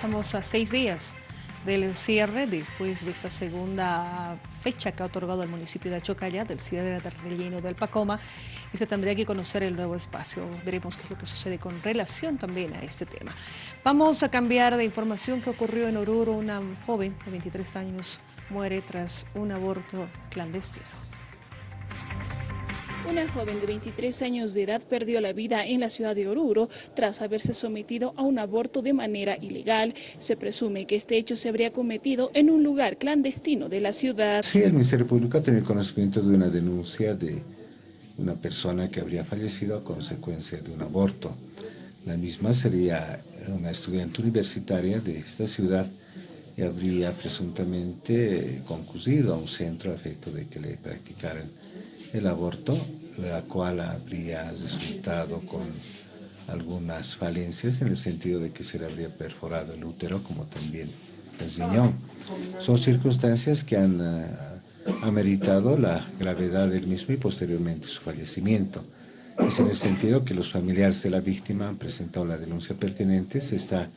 Estamos a seis días del cierre después de esta segunda fecha que ha otorgado el municipio de Achocalla del cierre del relleno del Pacoma y se tendría que conocer el nuevo espacio. Veremos qué es lo que sucede con relación también a este tema. Vamos a cambiar de información que ocurrió en Oruro. Una joven de 23 años muere tras un aborto clandestino. Una joven de 23 años de edad perdió la vida en la ciudad de Oruro tras haberse sometido a un aborto de manera ilegal. Se presume que este hecho se habría cometido en un lugar clandestino de la ciudad. Sí, el Ministerio Público ha tenido conocimiento de una denuncia de una persona que habría fallecido a consecuencia de un aborto. La misma sería una estudiante universitaria de esta ciudad y habría presuntamente concurrido a un centro a efecto de que le practicaran el aborto, la cual habría resultado con algunas falencias en el sentido de que se le habría perforado el útero como también el riñón. Son circunstancias que han uh, ameritado la gravedad del mismo y posteriormente su fallecimiento. Es en el sentido que los familiares de la víctima han presentado la denuncia pertinente, se está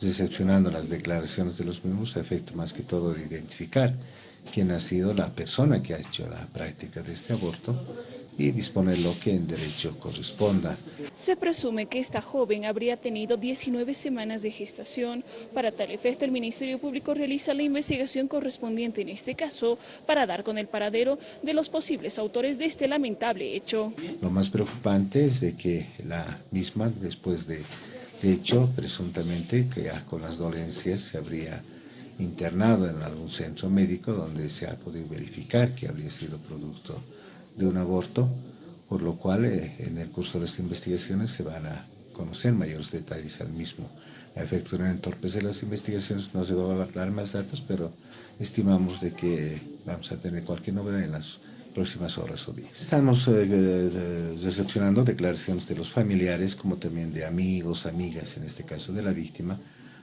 recepcionando las declaraciones de los mismos a efecto más que todo de identificar quién ha sido la persona que ha hecho la práctica de este aborto y disponer lo que en derecho corresponda. Se presume que esta joven habría tenido 19 semanas de gestación. Para tal efecto, el Ministerio Público realiza la investigación correspondiente en este caso para dar con el paradero de los posibles autores de este lamentable hecho. Lo más preocupante es de que la misma, después de hecho, presuntamente, que ya con las dolencias se habría internado en algún centro médico donde se ha podido verificar que habría sido producto de un aborto, por lo cual eh, en el curso de las investigaciones se van a conocer mayores detalles al mismo. A efecto de entorpecer las investigaciones no se va a dar más datos, pero estimamos de que vamos a tener cualquier novedad en las próximas horas o días. Estamos eh, recepcionando declaraciones de los familiares, como también de amigos, amigas, en este caso de la víctima,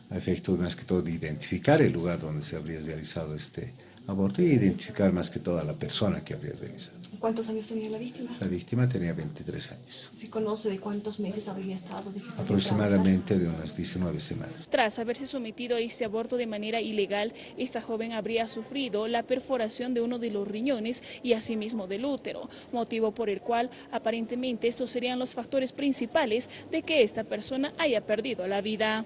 a efecto más que todo de identificar el lugar donde se habría realizado este aborto y identificar más que todo a la persona que habría realizado. ¿Cuántos años tenía la víctima? La víctima tenía 23 años. ¿Se conoce de cuántos meses habría estado de gestación? Aproximadamente de unas 19 semanas. Tras haberse sometido a este aborto de manera ilegal, esta joven habría sufrido la perforación de uno de los riñones y asimismo del útero, motivo por el cual aparentemente estos serían los factores principales de que esta persona haya perdido la vida.